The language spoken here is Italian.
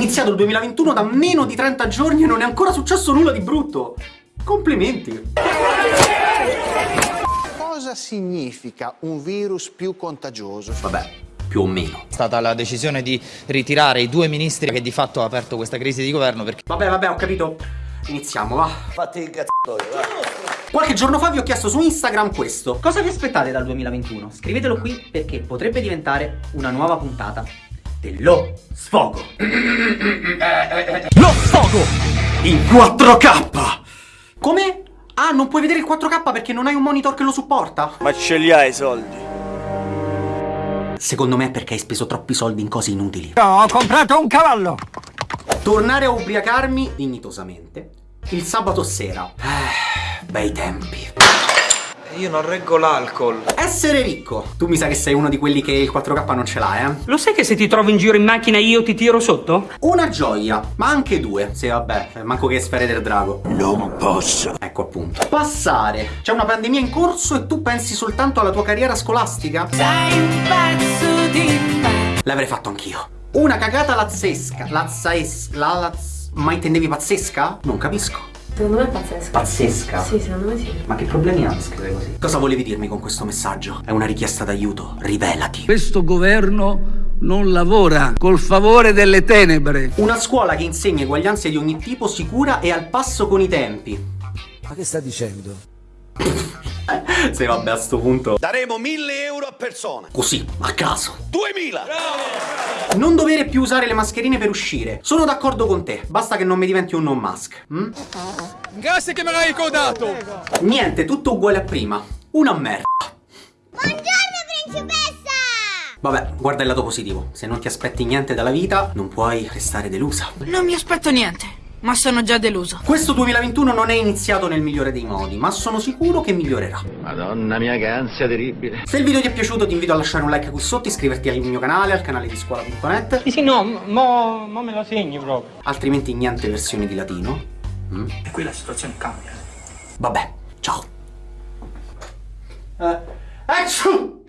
iniziato il 2021 da meno di 30 giorni e non è ancora successo nulla di brutto. Complimenti. Cosa significa un virus più contagioso? Vabbè, più o meno. È stata la decisione di ritirare i due ministri che di fatto ha aperto questa crisi di governo perché... Vabbè, vabbè, ho capito. Iniziamo, va. Fatti il cazzo, va. Qualche giorno fa vi ho chiesto su Instagram questo. Cosa vi aspettate dal 2021? Scrivetelo qui perché potrebbe diventare una nuova puntata dello sfogo. Lo sfogo! In 4K! Come? Ah, non puoi vedere il 4K perché non hai un monitor che lo supporta? Ma ce li hai i soldi? Secondo me è perché hai speso troppi soldi in cose inutili. Ho comprato un cavallo! Tornare a ubriacarmi dignitosamente il sabato sera. Eh, bei tempi. Io non reggo l'alcol. Essere ricco. Tu mi sa che sei uno di quelli che il 4K non ce l'ha, eh? Lo sai che se ti trovo in giro in macchina io ti tiro sotto? Una gioia, ma anche due. Sì, vabbè, manco che sfere del drago. Non posso. Ecco appunto. Passare. C'è una pandemia in corso e tu pensi soltanto alla tua carriera scolastica? Sei un pezzo di me. L'avrei fatto anch'io. Una cagata lazzesca. Lazzaes... La laz... Ma intendevi pazzesca? Non capisco. Secondo me è pazzesco. Pazzesca? Sì, secondo me sì. Ma che problemi ha a scrivere così? Cosa volevi dirmi con questo messaggio? È una richiesta d'aiuto. Rivelati. Questo governo non lavora col favore delle tenebre. Una scuola che insegna eguaglianze di ogni tipo sicura e al passo con i tempi. Ma che sta dicendo? Sì, vabbè, a sto punto. Daremo 1000 euro a persona. Così, a caso. 2000. Non dovere più usare le mascherine per uscire. Sono d'accordo con te. Basta che non mi diventi un non mask. hm? Grazie che me l'hai ricordato! Niente, tutto uguale a prima. Una merda. Buongiorno, principessa! Vabbè, guarda il lato positivo. Se non ti aspetti niente dalla vita, non puoi restare delusa. Non mi aspetto niente, ma sono già deluso. Questo 2021 non è iniziato nel migliore dei modi, ma sono sicuro che migliorerà. Madonna mia, che ansia terribile. Se il video ti è piaciuto ti invito a lasciare un like qui sotto, iscriverti al mio canale, al canale di scuola.net, Sì, sì, no, mo, mo me lo segni proprio. altrimenti niente versioni di latino. Mm? E qui la situazione cambia. Vabbè, ciao. Eh, action!